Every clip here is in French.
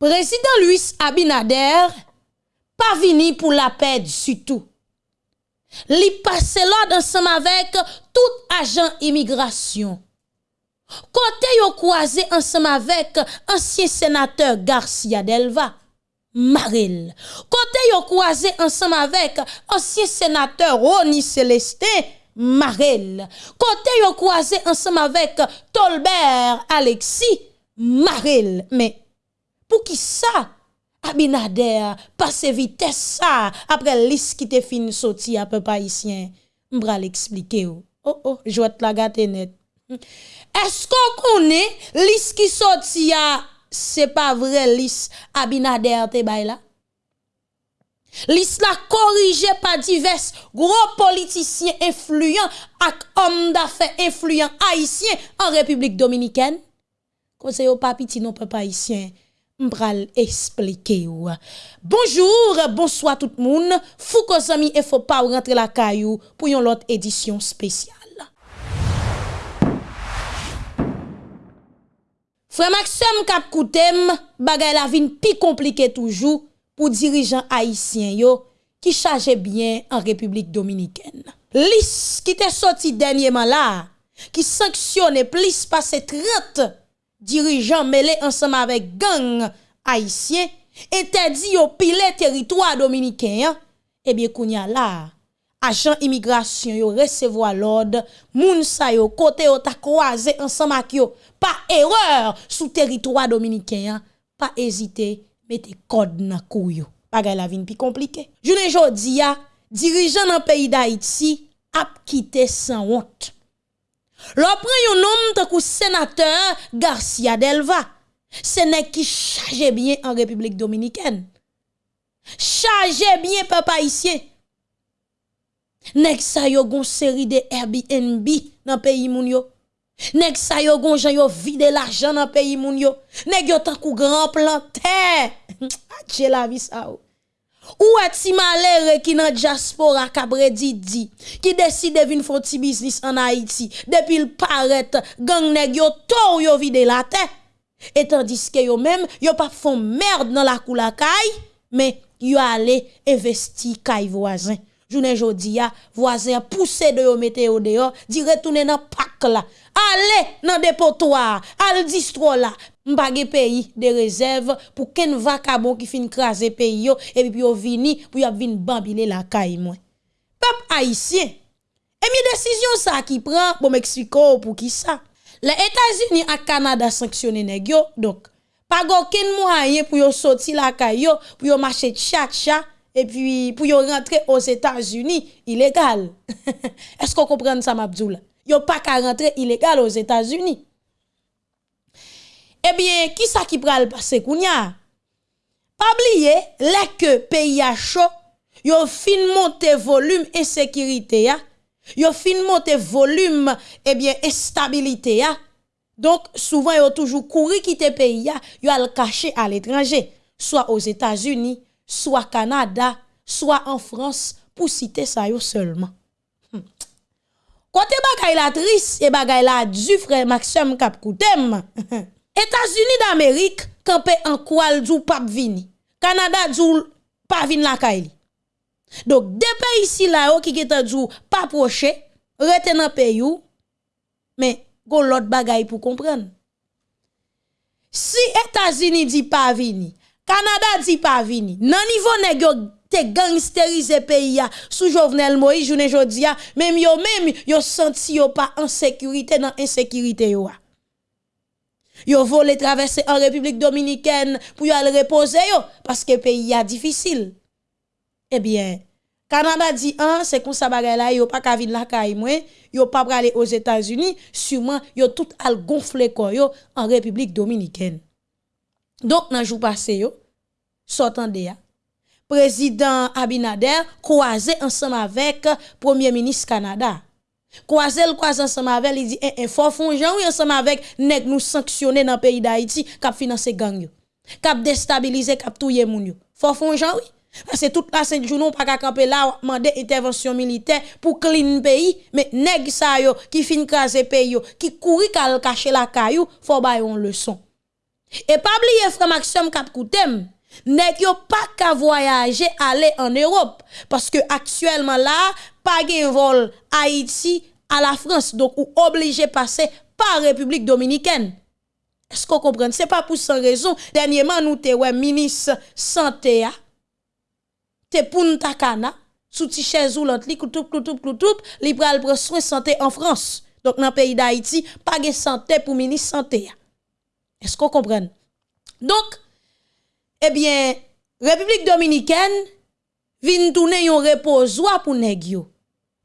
président Luis Abinader pas venu pour la paix du tout. Li passe l'ordre ensemble avec tout agent immigration. Côté yo croisé ensemble avec ancien sénateur Garcia Delva. Maril. Côté yo croisé ensemble avec ancien sénateur Roni Célestin Marel. Côté yo croisé ensemble avec Tolbert Alexis Marel. Mais Pou ki sa? Abinader, pase vites sa, apre lis ki te fin soti apè pa isyen. Mbra l'explike yo. Oh oh, jwet la gate net. Esko konen lis ki soti ya, se pa vre lis Abinader te bay la? Lis la korije pa divers gro politisyen influyen ak om da fe influyen haisyen an Republik Dominiken. Konseyo papi ti non pe pa isyen. m'pral expliquer ou. Bonjour, bonsoir tout le monde. Fouko Zami et faut pas rentrer la caillou pour une autre édition spéciale. Frère Maxime Cap Koutem, bagay la vin pi compliqué toujours pour dirigeants haïtiens yo qui chargeaient bien en République dominicaine. Lis qui t'est sorti dernièrement là, qui sanctionne plus passé 30 dirigeants mêlés ensemble avec gang haïtien interdit au pile territoire dominicain eh bien kounya là. Agent immigration yo recevoir l'ordre moun sa yo côté yo ta croisé ensemble avec yo. Pas erreur sous territoire dominicain pas hésiter mettez code nan kou yo. Bagay la vin pi compliqué jounen jodi ya dirigeant dans pays d'Haïti a quitté sans honte. L'on prend un homme de sénateur Garcia Delva. Ce n'est qui charge bien en République dominicaine. Charge bien papa ici. Nek sa yo gon série de Airbnb dans pays moun yo. Nek sa yo gon jan vide l'argent dans pays moun yo. Nek yo tan kou grand planter. Adje la ou. Ou eti malere ki nan diaspora kabre didi, ki deside vin fon ti biznis an Haiti, depil paret gang neg yo tou yo vide la te, etan diske yo men, yo pa fon merd nan la kou la kay, men yo ale investi kay voazen. jounen jodi ya, voisin poussé de yo mette yo dehors, di retourner dans pak là. Allez dans dépotoir, al distro là. M'page pays de réserve pour ken vacabon qui fin craser pays yo et puis yo vini pour y vin bambiler la caille moi. Peuple haïtien. Et mi décision ça qui prend pour Mexico pour qui ça? Les États-Unis et Canada sanctionné nèg yo donc pas aucun moyen pour yo sortir la caille yo pour yo marcher tcha tcha et puis pour rentrer aux États-Unis illégal. Est-ce qu'on comprend ça Mabdoula? Yo pas qu'à rentrer illégal aux États-Unis. Eh bien, qui ça qui pral passer kounya? Pas oublier, les que pays a chaud, yo fin monter volume insécurité ya. Yo fin monter volume eh bien instabilité ya. Donc souvent yo toujours courir quitter pays ya, yo al cacher à l'étranger, soit aux États-Unis, soit Canada, soit en France pour citer ça seulement. Hmm. Côté bagay la triste et bagay la du frère Maxime Kapkoutem. États-Unis d'Amérique campé en quoi djou pas vini. Canada djou pas vini la kaili. Donc deux pays ici là qui geta djou pas proche, rete dans pays mais gon l'autre bagay pour comprendre. Si États-Unis dit pas vini, Canada dit pas vini, nan niveau nèg yo pays sous Jovenel Moïse journée jodi ya, même yo même yo senti yo pas en sécurité dans insécurité yo. Yo volé traverser en République dominicaine pour y aller reposer yo parce que pays a difficile. Eh bien, Canada dit un, c'est comme ça là yo pas ka vinn la yo pas aller aux États-Unis, sûrement yo tout al gonfler yo en République dominicaine. Donc nan jou passé yo, sortant de ya, président Abinader croisé ensemble avec premier ministre Canada. Croisé le croisé ensemble avec il dit eh, eh oui ensemble avec nèg nous sanctionner dans pays d'Haïti cap financer gang. Cap déstabiliser cap touyer moun yo. Jean oui. Parce que toute la sainte journée pas camper là demander intervention militaire pour clean pays mais nèg sa yo qui fin craser pays yo qui courir kal cacher la caillou faut ba une leçon. Et pas oublier frère Maxime Cap Koutem, nèg yo pas qu'à voyager aller en Europe parce que actuellement là pas de vol Haïti à la France donc ou obligé passer par République dominicaine. Est-ce qu'on comprend? C'est pas pour sans raison dernièrement nous te ouais ministre santé a te Punta Cana sous ti chaise ou l'autre li koutou koutou koutou li pral prendre soin santé en France. Donc dans pays d'Haïti pas de santé pour ministre santé. Est-ce qu'on comprend Donc eh bien, République dominicaine vient tourner un reposoir pour nèg.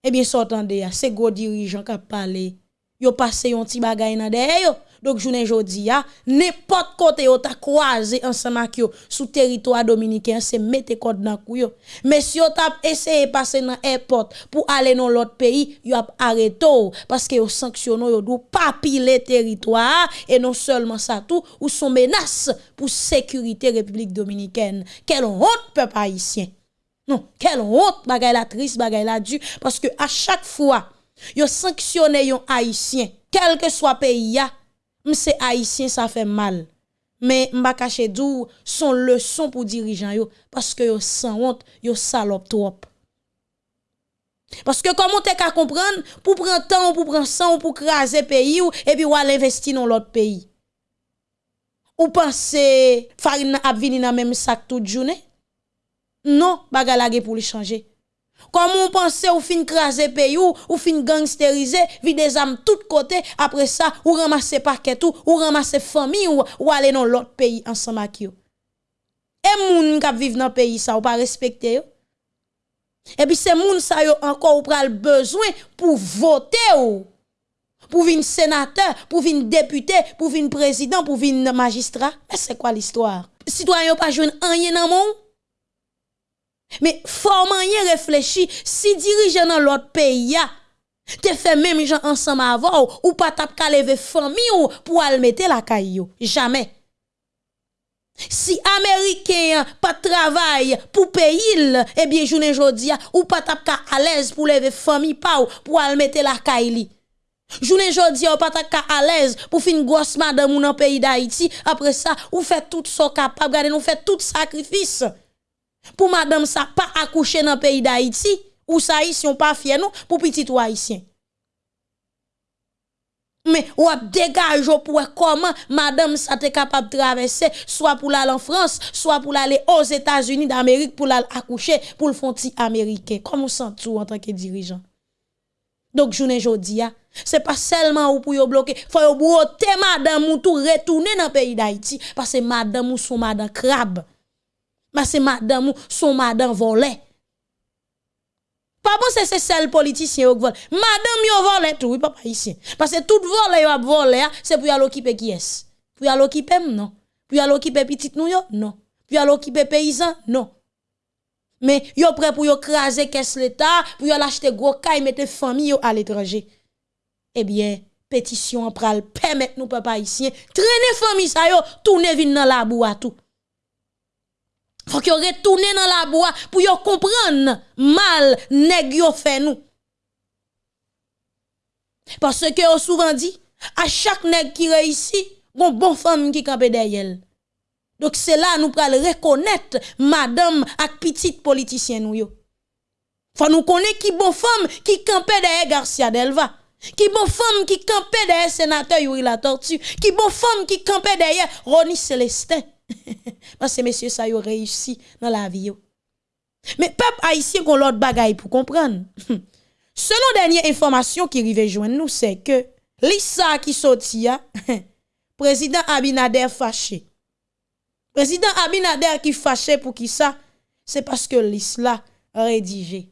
Eh bien, s'entendez, c'est gros dirigeant qui parlé. Yo passé un petit bagay nan yo. Donc, journée jodi n'importe côté yo ta croisé ensemble avec sous territoire dominicain, c'est mettre code dans kou yo. Mais si yo t'a essayé passer dans airport pour aller dans l'autre pays, yo a arrêté parce que dou pas piler territoire et non seulement ça tout ou son menace pour sécurité République dominicaine. Quelle honte peuple haïtien. Non, quelle honte bagay la triste, bagay la dû parce que à chaque fois yo sanctionné yon haïtien, quel que soit pays c'est haïtien ça fait mal. Mais m'a caché dou son leçon pour dirigeant yo parce que yo sans honte, yo salope trop. Parce que comment t'es qu'à comprendre? Pour prendre temps pour prendre sang pour craser pays ou et puis ou aller investir dans l'autre pays. Ou penser farine a venir dans même sac toute journée? Non, bagalage pour le changer. Comment on pense ou fin craser pays ou, ou fin gangsteriser, vide des âmes tout côté, après ça, ou ramasser paquet tout, ou ramasser famille ou, ou aller dans l'autre pays ensemble avec yo. Et moun qui vivent dans pays ça ou pas respecter yo. Et puis c'est moun ça yo encore ou besoin pour voter ou. Pour venir sénateur, pour venir député, pour venir président, pour venir magistrat. Mais c'est quoi l'histoire? Citoyen pas jouer rien dans monde? Men forman yon reflechi, si dirijen nan lot peyi ya, te fe menm jan ansan ma avon ou, ou pa tap kaleve fami ou pou almete la kay yo. Jamen. Si Ameriken pa travay pou peyil, ebyen eh jounen jodi ya, ou pa tap ka alez pou leve fami pa ou pou almete la kay li. Jounen jodi ou patak ka alez pou fin gos madam ou nan peyi da iti, apre sa ou fe tout so kapab, gade nou fe tout sakrifis. Pour madame ça pas accoucher dans le pays d'Haïti. Ou ça ici on pas fier nous pour petit ou haïtien. Mais ou dégage pour comment madame ça est capable de traverser soit pour aller en France soit pour aller aux États-Unis d'Amérique pour aller accoucher pour le fonti américain. Comment sent tout en tant que dirigeant? Donc journée jodi c'est pas seulement ou pour bloquer. Faut broter madame ou tout retourner dans le pays d'Haïti. Parce que madame ou son madame crabe mais c'est madame son madame volé. Pas bon c'est seul politicien qui vole. Madame yo volé tout, oui papa ici. Parce que tout volé yo volé, c'est pour y aller occuper qui est Pour y aller non. Pour y aller petit nous yo non. Pour y aller paysan non. Mais yo prêt pour yo craser caisse l'état, pour y aller acheter gros caille mettre famille yo à l'étranger. Eh bien, pétition pral permettre nous papa ici traîner famille ça yo tourner vinn dans la boue à tout faut que retourne dans la bois pour yo comprendre mal nèg yo fait nous. Parce que yo souvent dit à chaque nèg qui réussit, bon bon femme qui campe derrière. Donc c'est là nous pral reconnaître madame ak petite politicien nous yo. Faut nous connaître qui bon femme qui campe derrière Garcia Delva. Qui bon femme qui campe derrière sénateur Yuri La Tortue. Qui bon femme qui campe derrière Ronnie Célestin. Parce que messieurs, ça a réussi dans la vie. Mais peuple haïtien qu'on l'autre bagaille pour comprendre. Selon dernière information qui arrive joindre nous, c'est que l'issa qui sorti, président Abinader fâché. Président Abinader qui fâché pour qui ça? C'est parce que l'isla rédigé.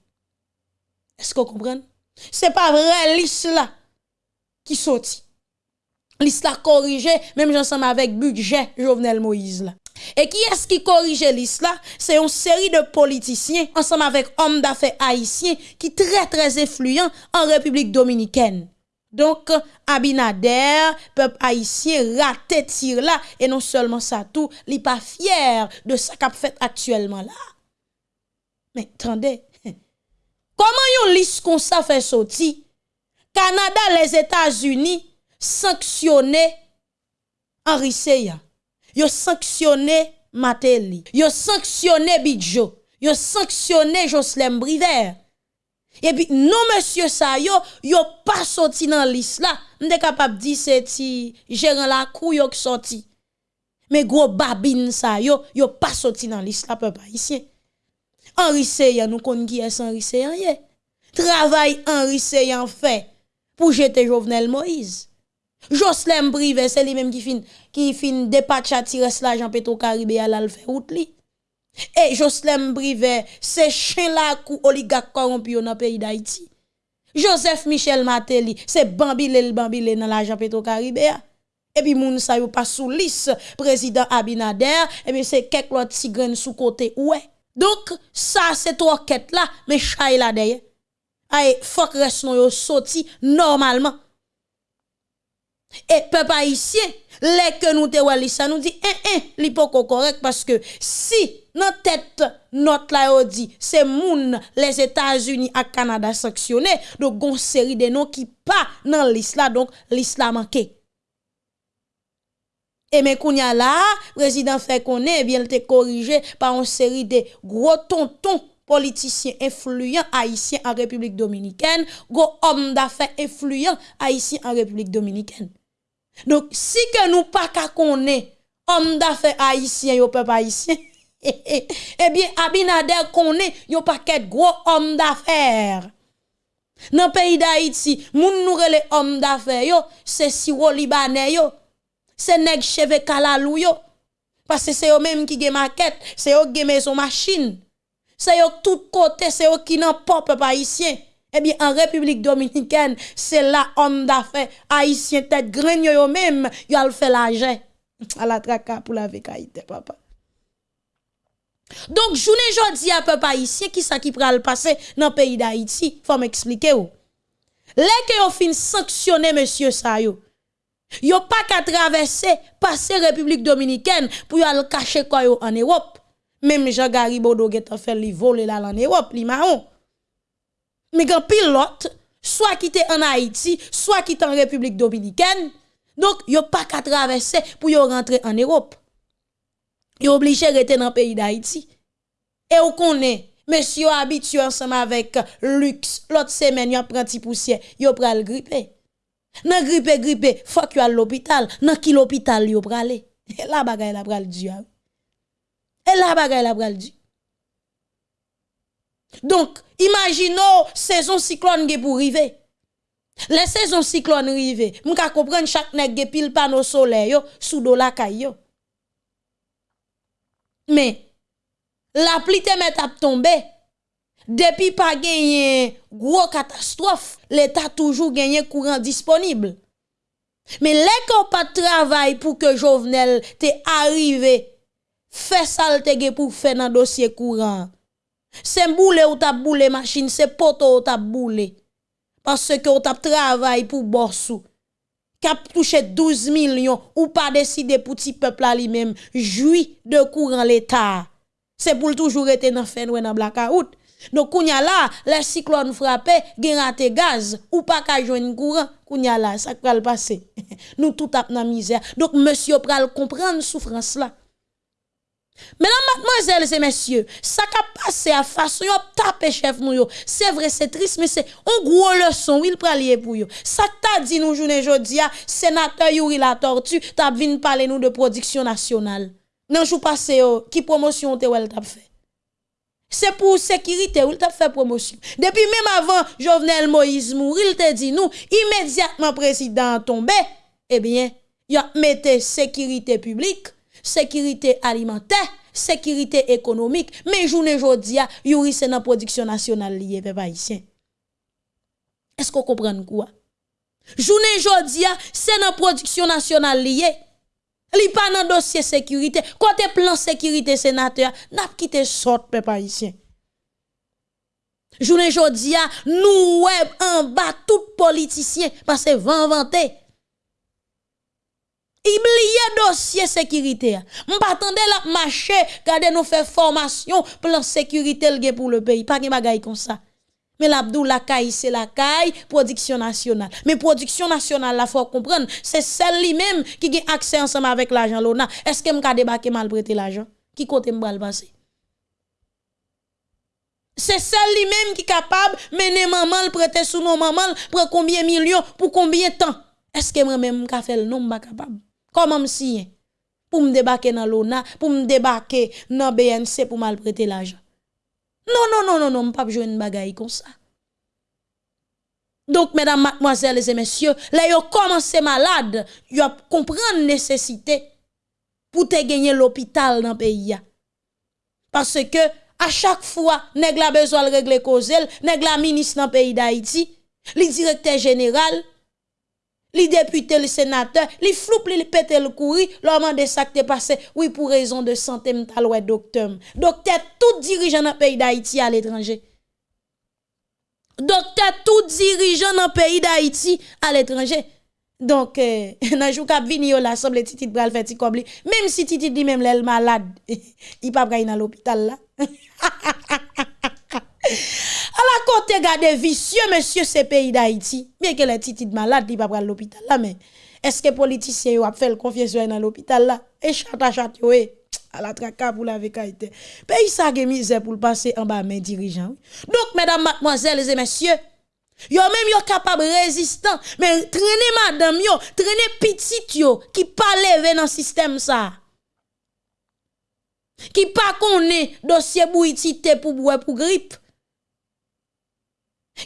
Est-ce qu'on comprend? C'est pas vrai l'isla qui sorti l'isla corrigé, même ensemble avec budget Jovenel Moïse. Et qui est-ce qui corrige l'isla? C'est une série de politiciens, ensemble avec hommes d'affaires haïtiens, qui très très influents en République dominicaine. Donc, Abinader, peuple haïtien, raté tir là, et non seulement ça tout, il pas fier de ce qu'a fait actuellement là. Mais attendez, comment yon liste qu'on ça fait sortir? Canada, les États-Unis, sanctionner Henri Seya. Yo sanctionné Mateli. Yo sanctionné Bidjo. Yo sanctionné Joslem Briver. Et puis, non, monsieur ça, yo, yo pas sorti dans liste là. M'de capable dire c'est ti gérant la cou yo sorti. Mais gros babine ça, yo, yo pas sorti dans liste là, peuple haïtien. Henri Seyan, nous connaissons qui Henri Seyan, Travail Henri Seyan fait pour jeter Jovenel Moïse. Joslem privé, c'est lui-même qui fin, qui fin dépatcha tires l'argent pétro caribé à l'alfe out li. Et Joslem privé, c'est chien la kou oligarque corrompu dans pays d'Haïti. Joseph Michel Mateli, c'est bambile le bambile dans l'argent pétro caribé. Et puis moun sa yo pas sous liste président Abinader, et puis c'est quelques autres tigren sous côté ouais. Donc ça c'est trois quêtes là, mais chay là derrière. Aïe, fok res non yo sorti normalement. Et peuple haïtien, les que nous te ça nous dit eh eh li correct parce que si notre tête notre là dit c'est moun les États-Unis à Canada sanctionné donc gon série de noms qui pas dans l'islam donc l'islam manqué. Et mais kounya là, président fait connaît eh bien te corrigé par une série de gros tontons politiciens influents haïtiens en République dominicaine, gros hommes d'affaires influents haïtiens en République dominicaine. Donc, si que nous pas qu'à connaître homme d'affaires haïtien, yo peuple haïtien, eh bien, Abinader connaît yo paquet gros homme d'affaires. Dans le pays d'Haïti, moun nous les hommes d'affaires yo, c'est siro libanais yo, c'est nèg cheve kalalou yo. Parce que c'est eux même qui gen maquette, c'est eux qui maison machine. C'est eux tout côté, c'est eux qui n'ont pas peuple haïtien. Eh bien, en République dominicaine, c'est là homme d'affaires haïtien tête graine yo même, yo al fait l'argent à la traka pour la vécaïté papa. Donc, journée jodi à peuple haïtien qui ça qui pral passer dans le pays d'Haïti, faut m'expliquer ou. Les que yo fin sanctionner monsieur sa yo. Yo pas qu'à traverser passer République dominicaine pour y aller cacher quoi en Europe. Même Jean Garibodo get fait li voler là en Europe, li marron mais quand pilote, soit qui en Haïti, soit qui en République dominicaine, donc yo pas qu'à traverser pour yo rentrer en Europe. Yo obligé rester dans le pays d'Haïti. Et on connaît, monsieur habitué ensemble avec luxe, l'autre semaine, yo prend petit poussière, yo pral gripper. Nan grippe grippe, faut que à l'hôpital, nan qui l'hôpital yo pralé. Et la bagaille la pral du. Et la bagaille la pral du. Donc, imaginons saison cyclone qui pour arriver. Les saisons cyclone arrivent, m'ka comprendre chaque nèg ge pile panneau solaire yo sous la kay Mais la pluie te met à tomber. Depuis pas gagné gros catastrophe, l'état toujours gagné courant disponible. Mais les qu'on pas travail pour que Jovenel te arrivé, fait salte pour faire dans dossier courant. C'est boule ou t'a boule machine, c'est poto ou t'a boule. Parce que ou t'a travail pour bossou. Cap touché 12 millions ou pas décider pour petit peuple lui-même jouit de courant l'état. C'est pour toujours être dans fin ou dans blackout. Donc kounya là, les cyclones frappé, gen gaz ou pas ka joindre courant, kounya là, ça le passer. Nous tout tap dans misère. Donc monsieur pral comprendre souffrance là. Mesdames, mademoiselles et messieurs, ça qui passé à façon yon tape chef nous C'est vrai, c'est triste, mais c'est un gros leçon, il lier pour yo. Ça t'a dit nous journée jodi sénateur Yuri la tortue, t'a vinn parler nous de production nationale. Nan jou passé qui promotion te wel t'a fait? C'est pour sécurité, il t'a fait promotion. Depuis même avant Jovenel Moïse mourir, il t'a dit nous, immédiatement président tombé, eh bien, il a mis sécurité publique sécurité alimentaire, sécurité économique, mais journée jodia, yuri c'est dans production nationale lié peuple haïtien. Est-ce qu'on comprend quoi? Journée jodia, c'est dans production nationale lié. Li pas dans dossier sécurité, côté plan sécurité sénateur, n'a quitté sort peuple haïtien. Journée jodia, nous web en bas tout politicien parce que vent vanté. Oubliez dossier sécurité. M'attendez la marché, gardez nous faire formation plan sécurité pour le pays, pas de bagaille comme ça. Mais l'Abdou la caille, c'est la caille, production nationale. Mais production nationale, la faut comprendre, c'est celle lui-même qui a accès ensemble avec l'argent. Est-ce que m'a débarqué mal prêter l'argent? Qui côté m'a le? C'est celle lui-même qui est capable de mener maman, prêter sous nos maman, pour combien de millions, pour combien de temps? Est-ce que moi-même, je pas capable? Comment me? Pour me débarquer dans l'ONA, pour me débarquer dans BNC pour mal prêter l'argent. Non, non, non, non, non, pas jouer une bagaille comme ça. Donc, mesdames, mademoiselles et messieurs, là, yo commencé malade, yo comprendre nécessité pour te gagner l'hôpital dans le pays. Parce que, à chaque fois, nèg la besoin de régler cause, nèg la ministre dans le pays d'Haïti, le directeur général, les députés, les sénateurs, les floupe, les pète le courri, l'homme de ça qui passé, oui, pour raison de santé, m'tal ouais, docteur. Docteur, tout dirigeant dans le pays d'Haïti à l'étranger. Docteur, tout dirigeant dans le pays d'Haïti à l'étranger. Donc, nan jou kap vini yo semble titit bral fait ti Même si titit dit même l'el malade, il pas dans l'hôpital. À la côté gade vicieux, monsieur, ce pays d'Haïti. Bien que les titis malade, il pas à l'hôpital là, mais est-ce que les politiciens ont fait le confiance dans l'hôpital là? Et chat à chat, à la traka pour la vécaïté. Pays ça a misère pour passer en bas mes dirigeants. Donc, mesdames, mademoiselles et messieurs, Yo même yo capable résistant, mais traîner madame yo, traîner petit yo qui pas lever dans système ça. Qui pas connaît dossier bouitité pour boire pour grippe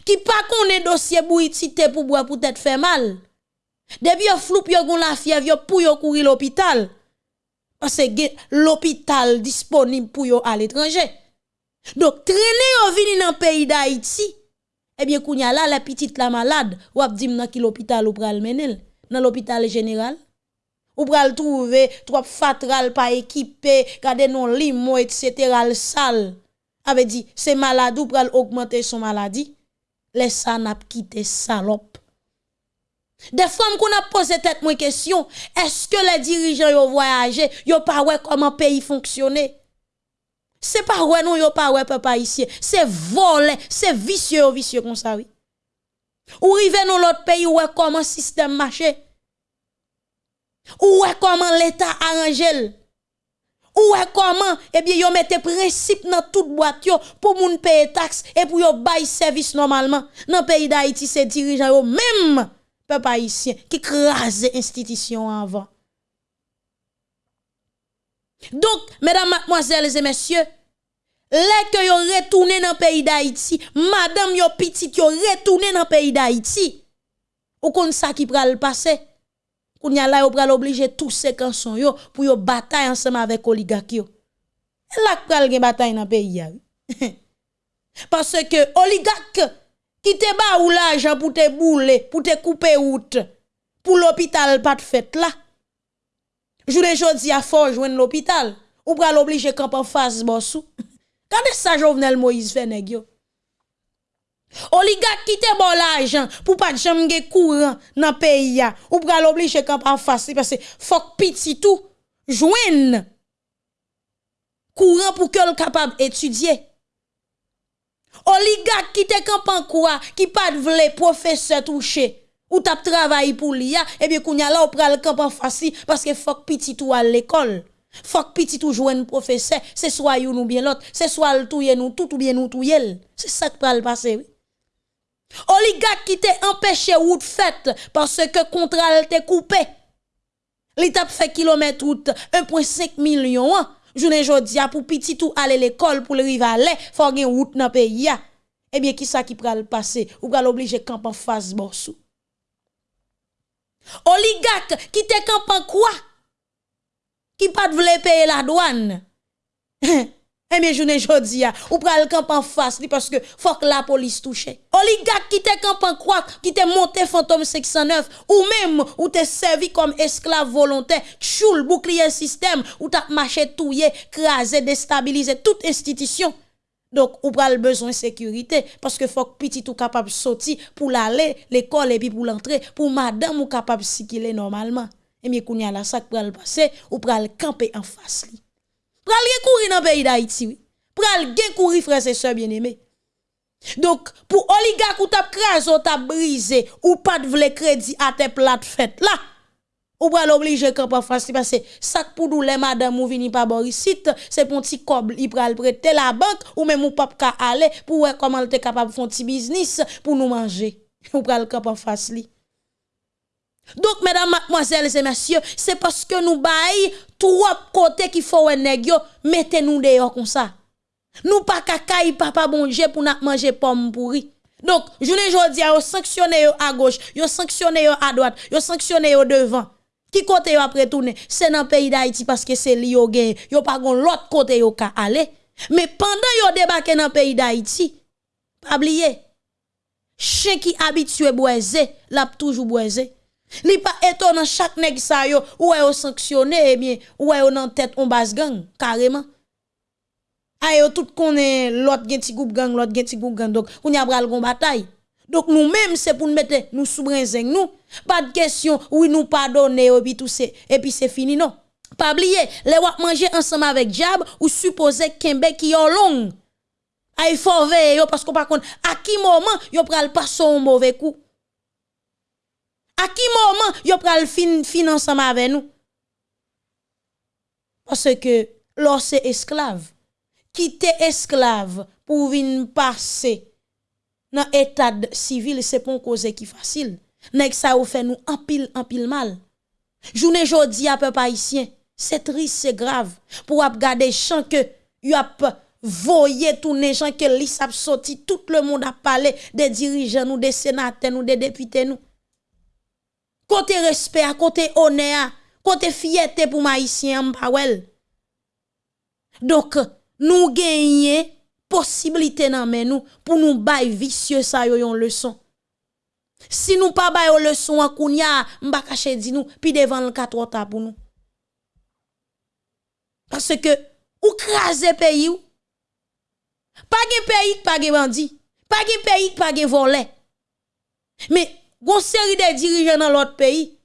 qui pas connaît dossier bouitité pour boire pour tête fait mal. Depuis yo floup yo gon la fièvre yo pour yo courir l'hôpital. Parce que l'hôpital disponible pour yo à l'étranger. Donc traîner yo vini dans pays d'Haïti. Eh bien kounya là la petite la malade, ou ap dim nan ki l'hôpital ou pral menel, dans l'hôpital général. Ou pral trouver trop fatral pas équipé, gade non limo etc. le sale. Avait dit c'est malade ou pral augmenter son maladie les ça n'a quitté salope. Des femmes qu'on a posé tête moi question, est-ce que les dirigeants ont voyagé, yo pas ouais comment pays fonctionner? C'est pas ouais non yo pas ouais papa ici, c'est volé, c'est vicieux vicieux comme ça oui. Ou rive dans l'autre pays ouais comment système marche? Ou ouais comment l'état arrange ou est comment? Eh bien yo mette principe dans toute boîte pour moun payer taxe et pour yo bail service normalement. Dans pays d'Haïti c'est dirigeant yo même peuple haïtien qui crase institution avant. Donc mesdames mademoiselles et messieurs les que yo retourné dans pays d'Haïti madame yo petite yo retourné dans pays d'Haïti ou kon ça qui pral passer? Koun y a là, pral obligé tous ces cançons yo pour yo bataille ensemble avec oligarque yo. Là pral gen bataille dans pays Parce que oligarque qui te ba ou l'argent pour te bouler, pour te couper route, pour l'hôpital pas de fête là. Journée jodi a fort joindre l'hôpital, ou pral obligé camp en face bossou. Quand ça Jovenel Moïse fait nèg yo. Oligarque qui te bon l'argent pour pas de jamais courant dans le pays ou pour l'obliger quand en face parce que faut petit tout joindre courant pour que le capable étudier. Oligarque qui te camp en quoi qui pas de vle professeur touché ou t'a travaillé pour l'IA et bien kounya là ou pral camp en face parce que faut petit tout à l'école. Faut petit tout joindre professeur, c'est soit you ou bien l'autre, c'est soit le touye tout ou bien nous touye. C'est ça qui le passer oui. Oligarque qui t'a empêché route faite parce que contrat t'est coupé. L'État fait kilomètre route 1.5 million. Journée jodi pour petit tout aller l'école pour le rivaler, faut une route dans pays Eh bien qui ça qui pral passer? Ou pral obligé camp en face bossou. Oligarque qui te camp en quoi? Qui pas de payer la douane? Eh bien, journée jodi ou pral camp en face, parce que la police touche. Oligarque qui te camp en quoi, qui te monté fantôme 609, ou même, ou te servi comme esclave volontaire, choule, bouclier système, ou t'as marché touye, crasé, déstabilisé toute institution. Donc, ou pral besoin de sécurité, parce que faut petit ou capable sortir pour l'aller, l'école, et puis pour l'entrer, pour madame ou capable circuler normalement. Eh bien, kounya la sak pral passer, ou pral camper en face Pral gen kouri nan peyi d'Haïti, oui. Pral gen kouri frères et sœurs bien-aimés. Donc, pour oligarque ou tap krasé ou tap brisé, ou pas de vle crédit à tes plates fête là, ou pral obligé camp en face parce que sac pour nous les madame ou vini pas borisite, ici, c'est pour petit coble, il pral prêter la banque ou même ou pas ka aller pour voir comment t'es capable de faire petit business pour nous manger. Ou pral camp en face li. Donc, mesdames, mademoiselles et messieurs, c'est parce que nous baillons trois côtés qu'il faut un mettez-nous dehors comme ça. Nous pas cacaille papa bonje pour nous manger pomme pourri. Donc, je ne jodi a sanctionné à gauche, yo sanctionné à droite, yo sanctionné devant. Qui côté yo après tourner? C'est dans le pays d'Haïti parce que c'est li yo gen, yo pas gon l'autre côté yo ka aller. Mais pendant yo débarqué dans le pays d'Haïti, pas oublier, chien qui habitué boisé, l'a toujours boisé. Li pas étonnant chaque nèg sa yo ou est sanctionné eh bien ou est en tête on base gang carrément. Ayo tout connaît l'autre gen ti groupe gang l'autre gen ti groupe gang donc on y a bral gon bataille. Donc nous même c'est pour nous mettre nous sous nous. Pas de question oui nous pardonner et puis c'est et fini non. Pas oublier les wap manger ensemble avec diable ou supposer kembe qui yon long. Ay faut veiller parce qu'on pas contre à qui moment yo pral passer un mauvais coup. A ki mouman yo pral fin, fin ansama ave nou? Pase ke lor se esklav, kite esklav pou vin pase nan etad sivil se pon koze ki fasil. Nek sa ou fe nou anpil anpil mal. Jounen jodi apè pa isyen, se tris se grav pou ap gade chan ke yo ap voye toune chan ke lis ap soti, tout le moun ap pale de dirijen nou, de senaten nou, de depite nou. Côté respect, côté honneur, côté fierté pour m'pawel. Donc, nous gagnons possibilité men nous pour nous bay vicieux ça yo yon leçon. Si nous pas yon leçon an kounya, m'ba caché di nous puis devant le 4 pour nous. Parce que ou krasé pays ou pas gen pays pas gen bandi, pas gen pays pas gen volé. Mais gon série de dirigeants dans l'autre pays.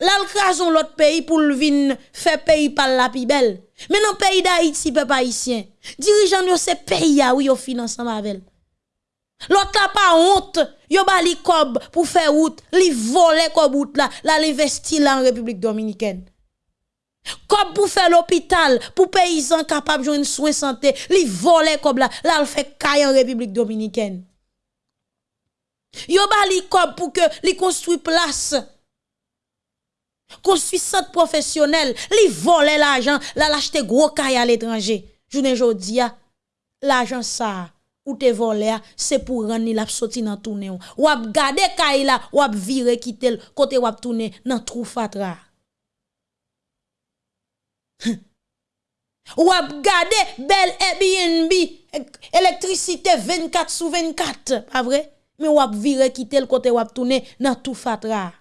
Le l'autre pays pour le vin faire pays par la plus belle. Mais dans le pays d'Haïti, peuple haïtien, dirigeants yo c'est pays oui yo finance avec. L'autre là pas honte, yo ba li cob pour faire route, li voler cob route là, là l'investi là en République dominicaine. Comme pour faire l'hôpital, pour paysans capables de soins santé, li voler comme là, là, le fait caille en République dominicaine. Yo ba li kob que li place. Construit centre professionnel, li vole l'argent, la l'acheter gros caille à l'étranger. Journée jodi l'argent ça ou te volé c'est pour rendre la sorti dans tourner. Ou ap gade caille là, ou ap vire quitter côté ou ap tourner dans trou fatra. ou ap gade bel Airbnb électricité 24 sur 24, pas vrai? Mais wap vire quitter le côté wap tourner dans tout fatra.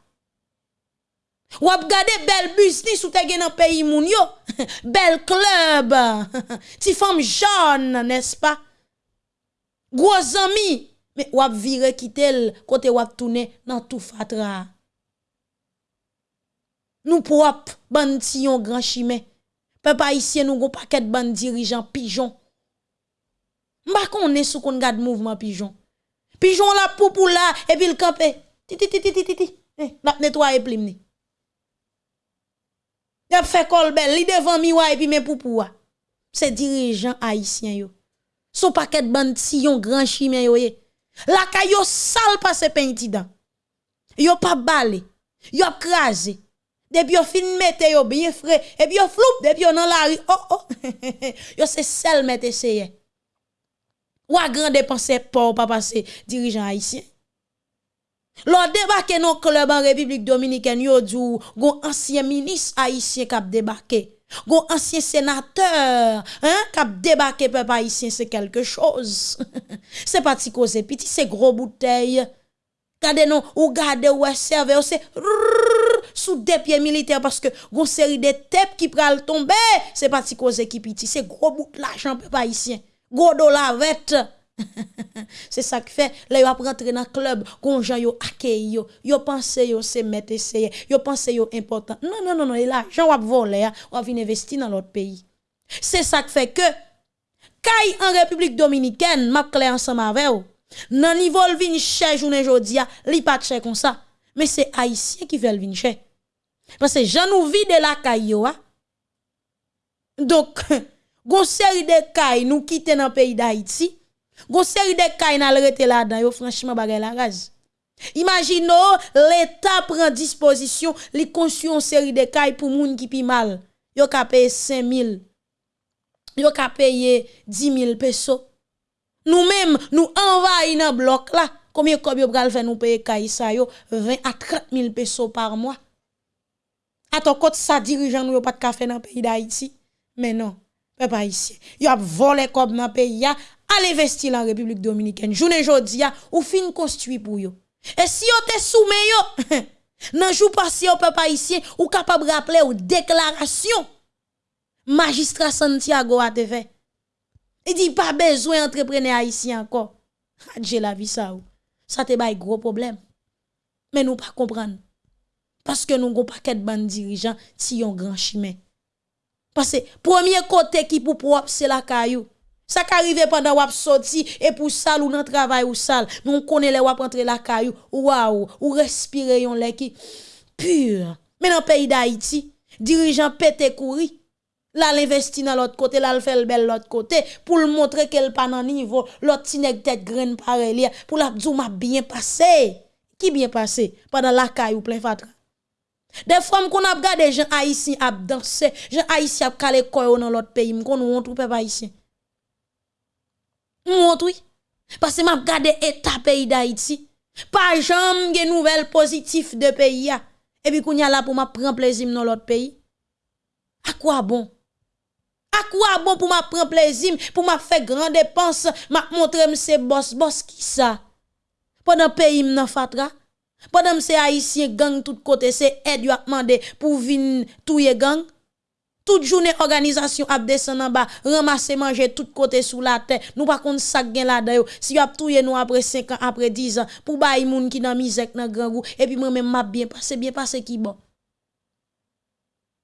Wap gade bel business ou te gen dans pays moun yo, bel club, ti femme jaune, n'est-ce pas? Gros ami, mais wap vire quitter côté wap tourner dans tout fatra. Nous propre yon grand chimé. Papa ici nous gon paquet ban dirigeant pigeon. Mba est sou kon gade mouvement pigeon. Pigeon la pour là, et puis le campé. Titi, titi, titi, titi. Eh, la nettoyer plimni. Y a fait colbel, li devant miwa et puis mes poupou. C'est dirigeant haïtien yo. Son paquet de bande yon grand chimien yo ye. La kayo sale passe peintidan. Yo pas balé. Yo crasé. Depuis yo fin mette yo bien frais et puis yo floup depuis yo dans la rue. Oh oh. yo c'est sel mette essayé. Ou a grand dépenser pour pas passer dirigeant haïtien. Lors débarqué dans club en République dominicaine, yo djou, gon ancien ministre haïtien kap débarqué. Gon ancien sénateur, hein, kap débarqué peuple haïtien, c'est quelque chose. c'est pas ti cause petit, c'est gros bouteille. Gade non, ou gade ou serve, ou c'est sous des pieds militaires parce que gon série de têtes qui pral tomber, c'est pas ti cause qui petit, c'est gros bout l'argent peuple haïtien. Godo la vette. c'est ça qui fait là yo rentrer dans club gon gens yo accueille yo yo pense yo c'est mettre essayer yo pense yo important non non non non l'argent va voler va venir investir dans l'autre pays c'est ça qui fait que kay en République Dominicaine, m'a clair ensemble avec vous. Nan niveau vin cher journée jodi a, li pas cher comme ça. Mais c'est haïtien qui veut vin cher. Parce que j'en nous vide la caille yo Donc, gon série de kay nous quitter dans pays d'Haïti. Gon série de kay n'a rete là-dedans yo franchement bagay la gaz. Imaginons l'État prend disposition, li construit une série de kay pour moun qui pi mal. Yo ka paye 5000. Yo ka paye 10 000 pesos. Nous-mêmes, nous envahissons dans bloc là. Combien de yo pral nous payer kay sa yo? 20 à 30 000 pesos par mois. Attends, quand ça dirigeant nous pas de café dans le pays d'Haïti. Mais non, pas ici. Yo a volé comme dans pays, à investir en République Dominicaine. Journée jodi ou fin construit pour yo. Et si yo te soumet yo, nan jou passé au peuple haïtien, ou capable rappeler ou déclaration magistrat Santiago a te fait. Il dit pas besoin d'entrepreneur haïtien encore. Adje la vie ça ou. Ça te gros problème. Mais nous pas comprendre. Parce que nous avons paquet de dirigeants si yon grand chemin. Parce que premier côté qui pour propre c'est la caillou. Ça qui arrive pendant wap sorti et pour sale ou nan travail ou sale, nous connaît les wap entrer la caillou, waouh, ou respirer yon qui pur. Mais dans le pays d'Haïti, dirigeant pété courir, là l'investi dans l'autre côté, là le fait le bel l'autre côté pour le montrer qu'elle pas dans niveau, l'autre tinek tête graine pareil pour la djou m'a bien passé. Qui bien passé? Pendant la caillou plein fatra. De fwa m kon ap gade jen Haitien ap danse, jen Haitien ap kale koyo nan lot peyi, m kon nou wontrou pep Haitien. M wontrou, parce m ap gade eta peyi da Haiti, pa jam gen nouvel pozitif de peyi ya, epi koun ya la pou m ap pren plezim nan lot peyi. Akwa bon? Akwa bon pou m ap pren plezim, pou m ap fe gran depans, m ap montre m se bos, bos ki sa? Pon nan peyi m nan fatra? Padam c'est haïtien gang tout côté, c'est aide yo a demandé pour vin touye gang. Toute journée organisation a descend en bas, ramasser manger tout côté sous la terre. Nous pas contre ça gen là dedans. Si yo a touye nous après 5 ans, après 10 ans pour baï moun qui dans misère dans grand goût et puis moi même m'a bien passé, bien passé qui bon.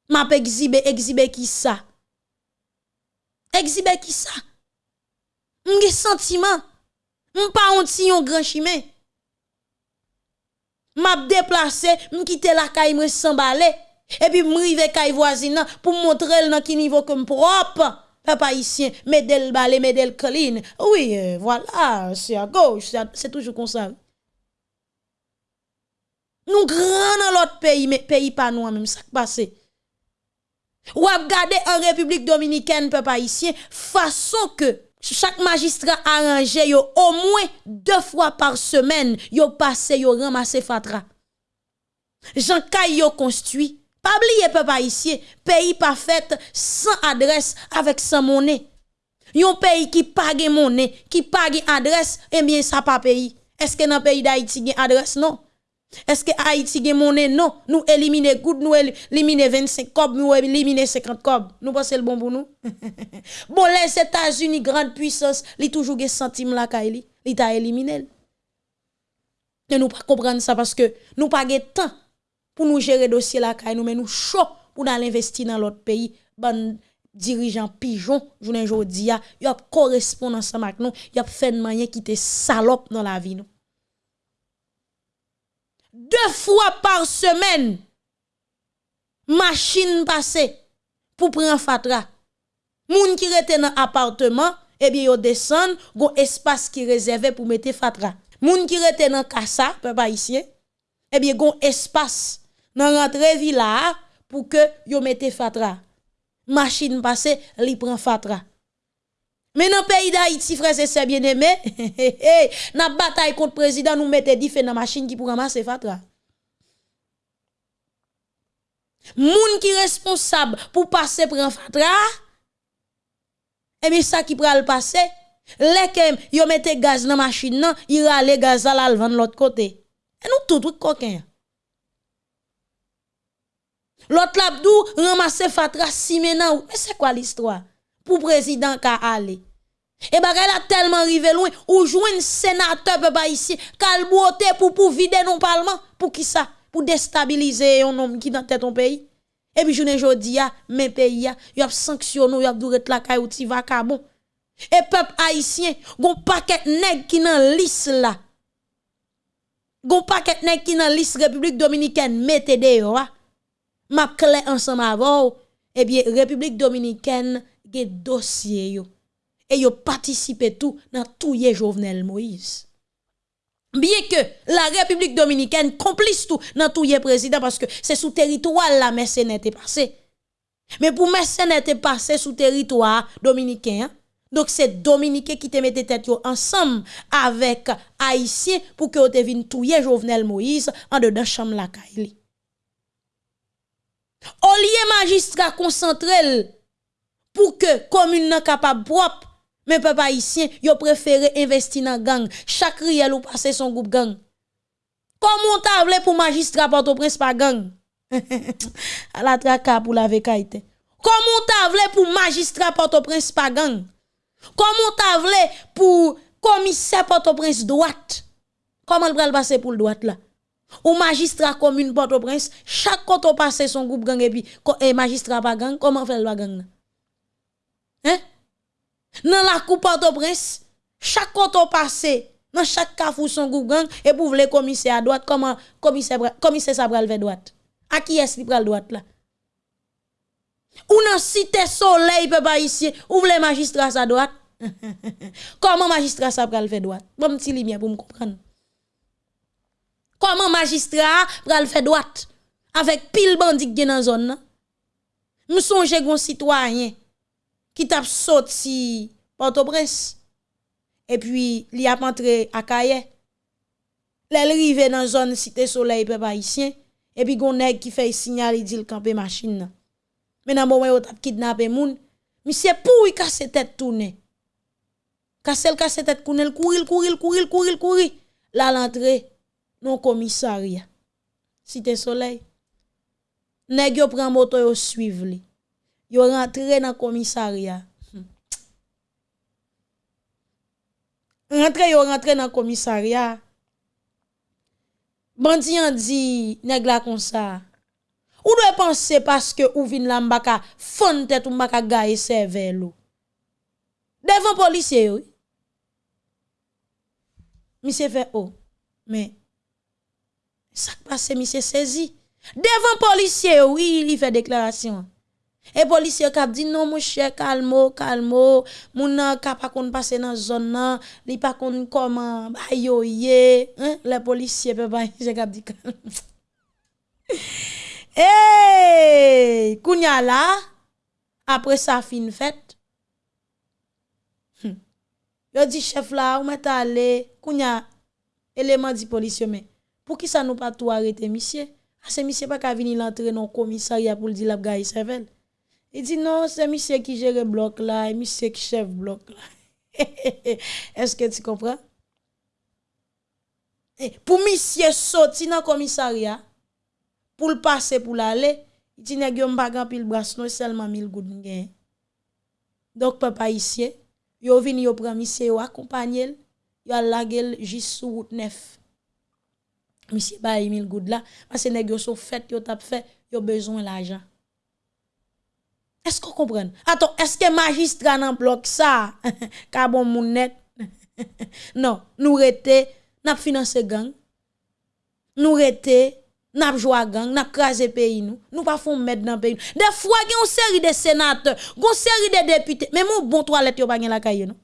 M'a exhibe exhibe qui ça. Exhibe qui ça. M'ge sentiment. M'pa onti yon grand chimé. M'a déplacé, m'quitte la caille me s'emballer. Et puis m'rive kay voisine pour montrer dans qui niveau comme propre. Papa ici medel balé medel clean oui euh, voilà c'est à gauche c'est toujours comme ça. Nous grand dans l'autre pays mais pays pas nous même ça passé ou regarder en République dominicaine papa ici façon que chaque magistrat arrangé yo au moins deux fois par semaine yo passé yo ramassé fatra. Jean yo construit. Pas oublier peuple haïtien pays pas fait sans adresse avec sans monnaie. Yon pays qui pague monnaie qui pague adresse eh bien ça pas pays. Est-ce que dans pays d'Haïti une adresse? Non. Est-ce que Haïti a monnaie? Non? Nous éliminer nous éliminer 25 cob, nous éliminer 50 cob. Nous pensons le bon pour nous. bon les États-Unis grande puissance, li toujours gen centime la kaili, li ta éliminé. Et nous pas comprendre ça parce que nous pas de temps pour nous gérer dossier caille nous mais nous chaud pour aller investir dans l'autre pays ban dirigeant pigeon journée jodi a y a correspondance avec nous y a fait manière qui te salope dans la vie deux fois par semaine machine passée pour prendre fatra moun qui rete dans appartement eh bien yo descend espace qui réservé pour mettre fatra moun qui rete dans casa peuple ici eh bien espace nan rentre villa pour que yo mette fatra. Machine passe, li prend fatra. Mais dans le pays d'Haïti, frère, c'est bien aimé. N'a bataille contre le président, nous mettons des dans machine qui pour ramasser fatra. Moun qui responsable pour passer prend fatra. Et bien ça qui pral passer, lekem yo mette gaz dans machine nan, il rale gaz à la vendre l'autre côté. Et nous tout truc coquin. L'autre labdou ramasse fatra si maintenant. Mais c'est quoi l'histoire? Pour président ka aller. Et bagay la tellement rivé loin ou un sénateur peuple ici calboté pour pour vider non parlement pour qui ça? Pour déstabiliser un homme qui dans tête ton pays. Et puis journée jodi a mes pays a y a sanctionné y a dou la kay ou ti bon. Et peuple haïtien, gon paquet nèg qui nan liste là. Gon paquet nèg qui nan liste République dominicaine mettez dehors. Ah. M'a clé ensemble avant. Eh bien République dominicaine gen dossier yo. Et yo participé tout dans tout yé Jovenel Moïse. Bien que la République dominicaine complice tout dans tout yé président parce que c'est sous territoire la mercenaire était passé. Mais pour mercenaire était passé sous territoire dominicain. Hein. Donc c'est Dominicain qui te mette tête ensemble avec Haïtien pour que te vienne touyer Jovenel Moïse en dedans chambre la Kaili. Au lieu magistrat concentré pour que commune n'a capable propre. Mais peuple haïtien yo préféré investir dans gang. Chaque riel ou passer son groupe gang. Comment t'a voulu pour magistrat Port-au-Prince pas gang. À la traka pour la vekaïté comment t'a voulu pour magistrat Port-au-Prince pas gang. Comment t'a voulu pour commissaire Port-au-Prince droite. Comment le passer pour le droite là? Ou magistrat commune Port-au-Prince chaque on passe son groupe gang et puis et magistrat pas gang comment faire le gang Hein? Dans la coupe Port-au-Prince, chaque canton passé, dans chaque cafou son gang, et pour le commissaire à droite, comment commissaire, commissaire ça vers droite? À qui est-ce qui pral droite là? Ou dans cité soleil, peuple ici, ou le magistrat à droite? Comment magistrat ça pral vers droite? Bon petit lumière pour me comprendre. Comment magistrat pral faire droite? Avec pile bandit qui dans zone. Nous songe gon citoyen ki tap soti Port-au-Prince. E pi li ap antre akaye. Le li rive nan zon site solei pe pa isyen. E pi goun neg ki fey sinyal li di l kampe masin nan. Men nan mwen yo tap kidnap e moun. Misye pou yi kase tet toune. Kase l kase tet koune l kouri l kouri l kouri l kouri l kouri. La lantre non komisaria. Site solei. Neg yo pren moto yo suiv li. Yo rentré dans commissariat. Rentré, yo rentré dans commissariat. Bandi an dit, nèg la comme ça. Ou doit penser parce que ou vin la mbaka fon tête ou mbaka gaye. Devant policier oui. Monsieur fait oh. Mais ça passe monsieur saisi. Devant policier oui, il fait déclaration. E polisye kap di, non mou chè, kalmo, kalmo, moun nan kap akon pase nan zon nan, li pa kon koman, ayo ye, hein? le polisye pe pa, jè kap di kalmo. hey, kounya la, apre sa fin fèt, hm. yo di chef la, ou met ale, kounya, eleman di polisye men, pou ki sa nou pa tou arete misye? Ase misye pa ka vini lantre nan komisari apou li di lap gayi sevel. Il dit non, c'est monsieur qui gère le bloc là, et monsieur qui chef bloc là. Est-ce que tu comprends? pour monsieur sortir dans le commissariat, pour le passer pour l'aller, il dit nèg yo m'pa pile bras non seulement 1000 goud gen. Donc papa ici, yo vini yo prend monsieur yo accompagner, yo lagel juste sur route 9. Monsieur ba 1000 goud là parce que nèg yo sont fait yo t'a fait, yo besoin l'argent. Est-ce qu'on comprend? Attends, est-ce que magistrat nan bloc ça? Ka bon moun net? non, nous rete, n'a financé gang. Nous rete, n'a joué gang, n'a crasé pays nous. Nous pas font mettre dans pays. Des fois, une série de sénateurs, une série de députés, mais mon bon toilette yo pas la caille non?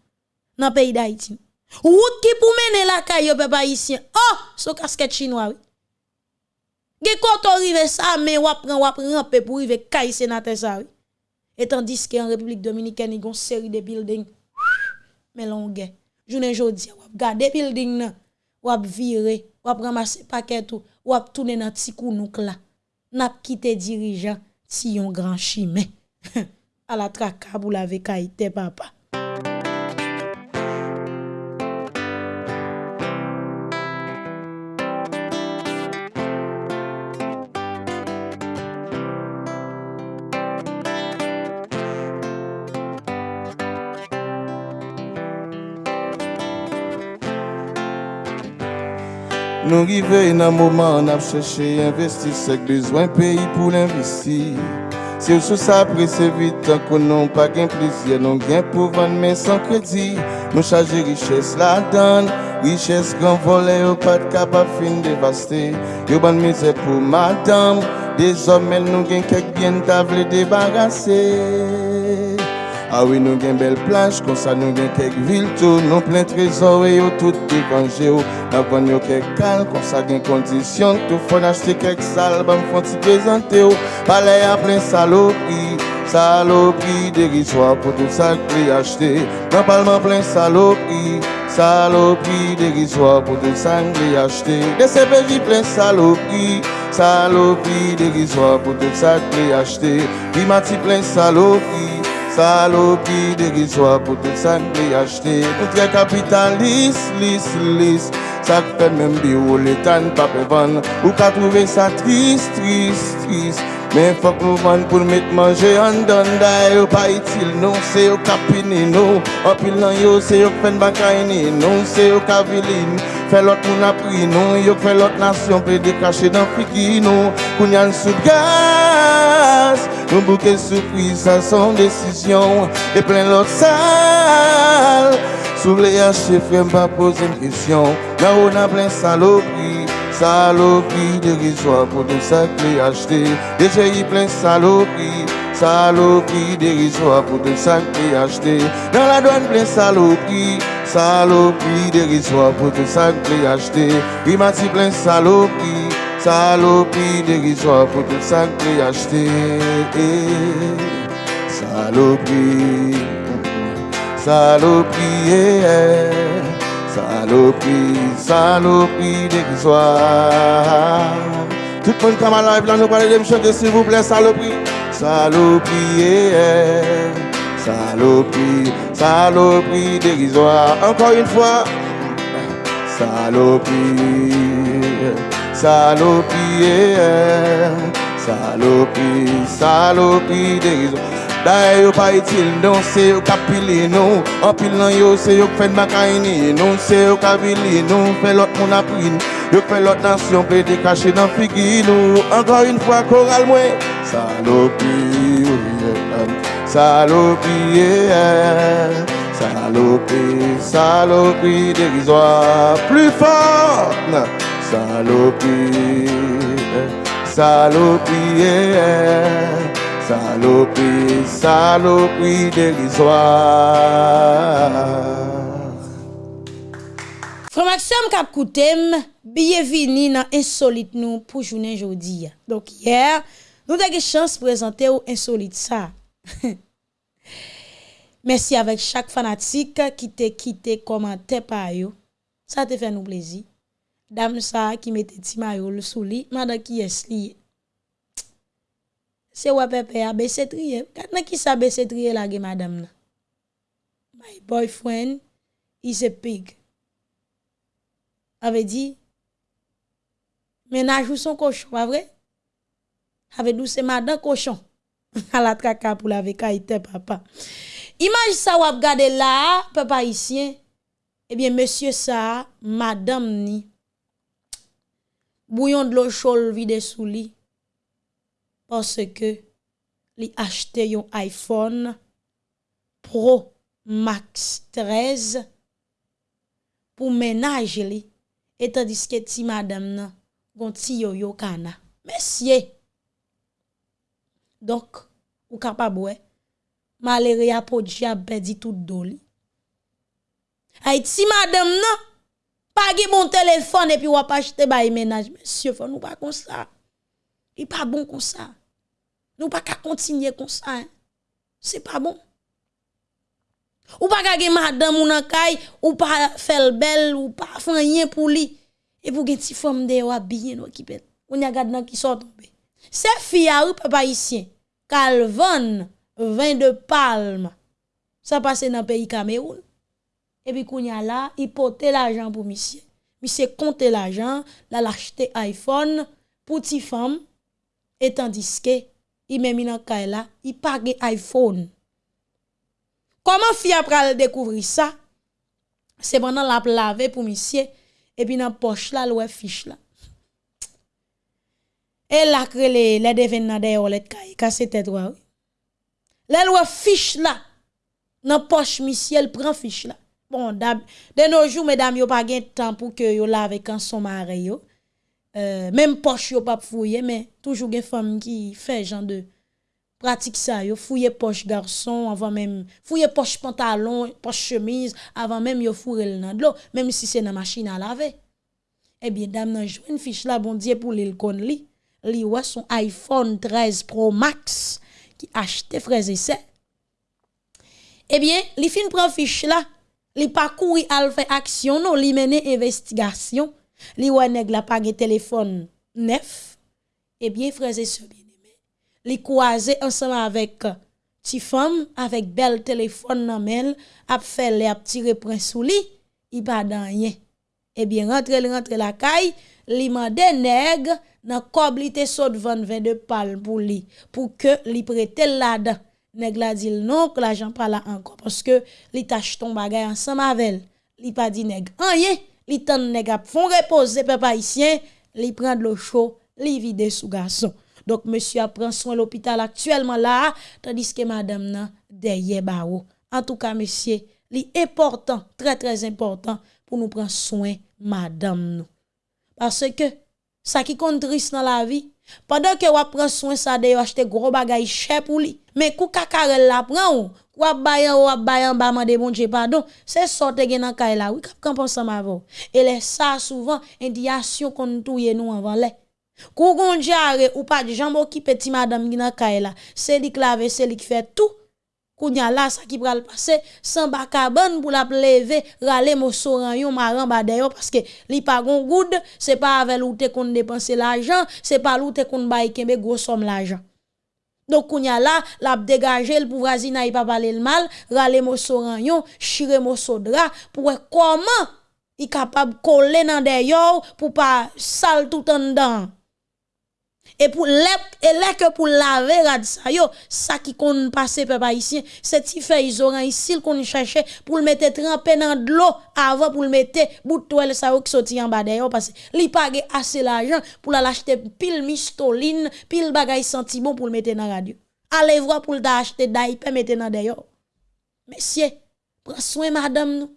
Dans pays d'Haïti. Route qui pour mener la caille peuple ici. Oh, so casquette chinois oui. Quand arrive ça mais ou prend ou ramper pour arriver caille sénateur ça oui. Et tandis qu'en République Dominicaine, il y a une série de buildings. Mais longue. Journée jodi, ou garder building nan, ou virer, ou ramasser paquet tout, ou tourner dans petit kounouk là. N'a quitté dirigeant si yon grand chimé. à la traka pour la vekaïte papa. Nou rive nan mouman an ap chèche investi Sèk bezwen peyi pou l'investi Se ou sou sa prese vitan konon pa gen plizye Non gen pou van men san kredi Nou chaje riches la dan Riches gran vole yo pat kap ap fin devaste Yo ban mize pou madame. Dezomel nou gen kek bien ta vle debarase Ah oui, nous avons une belle plage, comme ça nous avons quelques villes tout, nous plein trésors et tout dépangé. Nous avons quelques calmes, comme ça des conditions, tout faut acheter quelques salles, bon, faut s'y présenter. Palais à plein saloperie, saloperie dérisoire pour tout ça que acheter. Dans parlement plein saloperie, saloperie dérisoire pour tout ça que acheter. Des CPJ plein saloperie, saloperie dérisoire pour tout ça que acheter. Bimati plein Salopi diri swa pou tout san li achete. Nou tre kapitan lis, lis, lis. Sak fe men bi ou letan pa pevan Ou ka trouve sa tris, tris, tris Mais faut que nous vendons pour mettre manger en donne d'ailleurs pas utile non c'est au capini non en pile non c'est au fen bakaini non c'est au caviline fait l'autre moun a pris non yo fait l'autre nation peut décacher dans figi non kounyan sous gaz nous bouquet surprise ça son décision et plein l'autre salle sous les haches frère pas poser une question là on a plein saloperie Saloperie dérisoire pour tout ça acheté. Déjà y plein saloperie. Saloperie dérisoire pour tout ça acheté. Dans la douane plein saloperie. Saloperie dérisoire pour tout ça acheté. Il m'a dit plein saloperie. Saloperie dérisoire pour tout ça acheté. Saloperie. Saloperie. Yeah. Saloperie, saloperie dérisoire. Tout le monde comme à live là, nous parlons de me chanter s'il vous plaît, saloperie. Saloperie, yeah. saloperie, saloperie dérisoire. Encore une fois. Saloperie, saloperie, yeah. saloperie, saloperie dérisoire. D'ailleurs, yo pas utile, non, c'est yo capili, non. En pile nan yo, c'est yo fait macaini, non, c'est yo capili, non. Fait l'autre mon appris, yo fait l'autre nation, peut te cacher dans figi, nous. Encore une fois, choral, moi. Saloperie, saloperie, saloperie, saloperie dérisoire. Plus fort, saloperie, saloperie. Saloperie, saloperie dérisoire. Frère Maxime Kapkoutem, bienvenue dans Insolite nous pour journée aujourd'hui. Donc hier, nous avons eu chance de présenter au Insolite ça. Merci avec chaque fanatique qui t'a quitté commenté par yo. Ça te fait nous plaisir. Dame ça qui mettait Timayo le souli, madame qui est lié. se wè pepe a besetriye. Kat nan ki sa besetriye la ge madame nan? My boyfriend is a pig. Ave di, menaj ou son koshon, pa vre? Ave dou se madan koshon. A la traka pou la veka ite papa. Imaj sa wap gade la, papa isyen, ebyen monsye sa, madame ni, bouyon de lo chol vide sou li, Paske li achte yon iPhone Pro Max 13 pou menaj li etan diske ti madame nan gonti yo yo kana. Mesye! Dok, ou kapabwe, eh? malere apodji ap bedi tout do li. Ay ti madame nan, pagi bon telefon epi wap achete bayi menaj. Mesye, fon nou pa kon sa. Li pa bon kon sa. Nous pas qu'à continuer comme ça. Hein. C'est pas bon. Ou pas qu'à madame ou nan kay, ou pas faire belle, ou pas faire rien pour lui. Et pour ti femme de ou habillé nou qui pète. On y a gade nan qui sort tomber. C'est fille ou papa ici. Calvin, vin de palme. Ça passe dans le pays Cameroun. Et puis qu'on y a là, il porte l'argent pour monsieur. Monsieur compte l'argent, là l'acheter iPhone pour ti femme et tandis que il met nan kay là, il pas iPhone. Comment fi après découvrir ça? C'est pendant la laver pour monsieur et puis dans poche là, l'ouè fiche là. Et là, les, les devins d'ailleurs, les cailles, casse tête, oui. Les lois fiche là, dans poche, monsieur, prend fiche là. Bon, de nos jours, mesdames, yo pas de temps pour que yo lave quand son mari yo. euh, même poche yo pas fouiller mais toujours des femmes qui fait genre de pratique ça. Yo fouiller poche garçon avant même fouiller poche pantalon poche chemise avant même yo fourrer le dans même si c'est dans machine à laver. Eh bien dame nan une fiche là bon dieu pour l'il kon li. Li wa son iPhone 13 Pro Max qui acheté frères et sœurs. Eh bien li fin prend fiche là. Li pas courir al fait action non li mener investigation. Li wa nèg la pas téléphone neuf eh bien frères et sœurs li croisé ensemble avec ti femme avec bel téléphone nan men a fait les a tiré prince sous li il pas rien eh bien rentre rentre la caille li mande nèg nan kob li te sot 20 de pal pour li pour que li prête là-dedans nèg la dit non que l'argent pas là encore parce que li tâche ton bagay ensemble avec li pas dit nèg rien li tan nèg ap fon reposer peuple haïtien, li prend de l'eau chaud li vide sous garçon. Donc monsieur prend soin l'hôpital actuellement là, tandis que madame nan derrière barreau. En tout cas monsieur, li important, très très important pour nous prendre soin madame nous. Parce que ça qui compte triste dans la vie, pendant que vous prenez soin ça de acheter gros bagaille cher pour lui, mais kou kakarel la prend ou, ou bayan ou bayan ba mande bon Dieu pardon, c'est sorte gen nan kay la, oui, quand pense ma Et les ça souvent indiation qu'on touye les Kou jare ou pas de jambo qui petit madame gina kaela, c'est li clave, c'est li fait tout. Kounya là ça qui pral passer sans bakabane pour la lever rale mo soran yon maran ba parce que li pa gon good, c'est pas avec ou te kon dépenser l'argent, c'est pas ou te kon bay kembe l'argent. Don kounya la, la ap degaje l pou vrazina yi pa pale l mal, rale moso ranyon, shire moso dra, pou e koman yi kapab kole nan deyo pou pa sal tout an dan. Et pour et là que pour laver rad ça yo, ça qui kon passe peuple haïtien, c'est ti fait isoran ici qu'on cherchait pour le mettre trempé dans de l'eau avant pour le mettre bout toile ça qui sorti en bas d'ailleurs parce que li pas assez l'argent pour l'acheter pile mistoline, pile bagay senti bon pour le mettre dans radio. Allez voir pour l'acheter d'ailleurs mettre dans d'ailleurs. Messieurs, prends soin madame nous.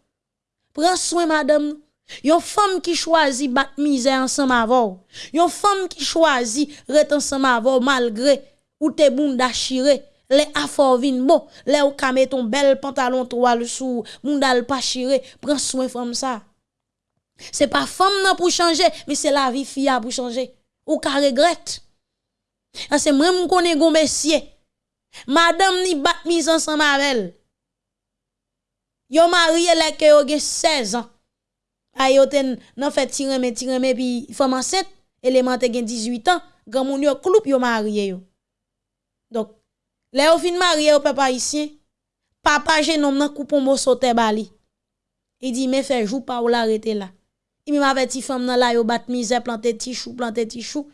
Prends soin madame nous. Yon femme qui choisit battre misère ensemble avec Yon femme qui choisit rester ensemble malgré ou te bon d'achiré. Les affaires vin bon, les ou ka ton bel pantalon toile sous, mundal pas chiré, prends soin femme ça. C'est pas femme nan pour changer, mais c'est la vie fille pour changer. Ou ka regrette. Ah, c'est moi m'konne gon monsieur. Madame ni bat mise ensemble avec là que yo 16 ans. Ayoten nan fait tireme tireme puis femme enceinte élémentaire gen 18 ans grand moun yo kloup yo marié yo. Donc les au fin marié au papa ici papa genom nan coupon mo sote bali. Il dit mais fait jour pas ou l'arrêter là. Il m'avait dit femme nan la yo bat misère planter ti chou planter ti chou.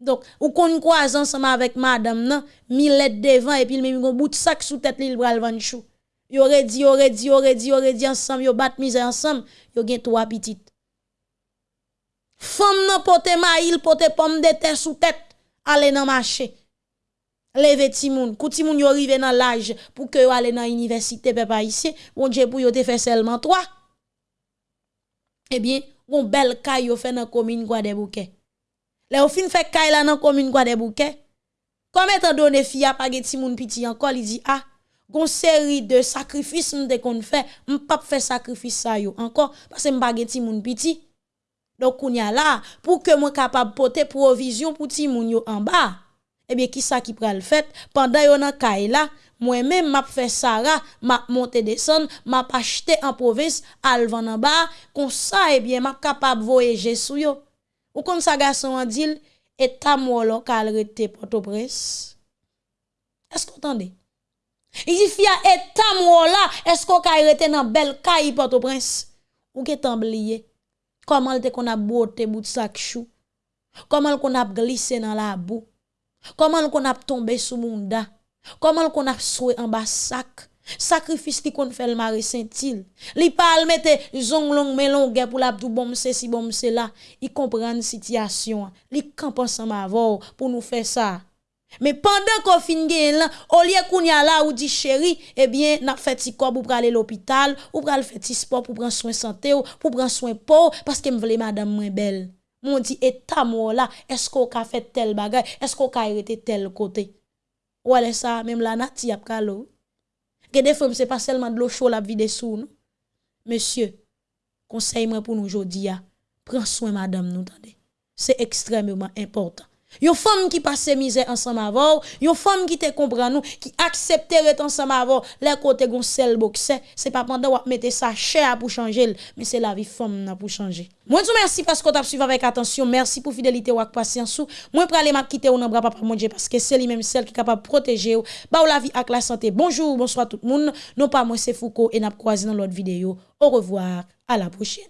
Donc ou kon croise ensemble avec madame nan mi lettre devant et puis il met un bout de sac sous tête li bral van chou. Yo dit, yo dit, yo dit, yo dit ensemble, yo bat misère ensemble, yo gen trois petites. Femme nan pote maïl, pote pomme de terre sous tête, aller dans marché. Leve timoun, kou timoun yo rive dans l'âge pour que yo aller dans université papa ici, bon Dieu pour yo te seulement trois. Eh bien, bon bel kay yo fait dans commune quoi des bouquets. Le ou fin fait kay la dans commune quoi des bouquets. Comme étant donné fille pas gen timoun petit encore, il dit ah gon seri de sakrifis m de kon fè, m pap fè sakrifis sa yo ankon, pase m bagè ti moun piti. Donk koun ya la, pou ke mwen kapab pote provizyon pou ti moun yo an ba, ebye ki sa ki pral fèt, pandan yo nan kay e la, mwen men map fè sara, map monte deson, map achete an provins, alvan an ba, kon sa ebye map kapab voyeje sou yo. Ou kon sa gason an dil, etam wolo kal rete poto pres. Esk kontande? Izi fia etam wola, esko ka irete nan bel kayi Port-au-Prince. Ou ke tambliye? Koman lte kon ap bote bout sak chou? Koman kon ap glise nan la bou? Koman kon ap tombe sou moun da? Koman kon ap soue an bas sak? Sakrifis ki kon fel mare sentil. Li pal mette zon long melon gen pou la bdou bom se si bom se la. I kompren sityasyon. Li kampan sa mavor pou nou fe sa. Mais pendant qu'on fin là, au lieu qu'on y a là ou dit chéri, eh bien, n'a fait ti corps pour aller l'hôpital, ou pour aller faire ti sport pour prendre soin santé ou pour prendre soin peau parce que me voulait madame moins belle. Mon dit état moi là, est-ce qu'on a fait tel bagage, est-ce qu'on a arrêté tel côté? Ou est ça même la nati a kalo. Que des fois c'est pas seulement de l'eau chaude la vie sous nous. Monsieur, conseil moi pour nous aujourd'hui, prends soin madame nous. C'est extrêmement important. Yon femme qui passe misère ensemble avant, yon femme qui te comprend nous, qui accepte être ensemble avant, les côté gon sel boxe, c'est pas pendant ou mettre ça cher pour changer, mais c'est la vie femme pour changer. Moi vous merci parce que as suivi avec attention, merci pour fidélité ou patience. Moi pour m'a ou nan bras papa mon parce que c'est lui même celle qui est capable de protéger ou, ba ou la vie avec la santé. Bonjour, bonsoir tout le monde. Non pas moi c'est Foucault et n'a croisé dans l'autre vidéo. Au revoir, à la prochaine.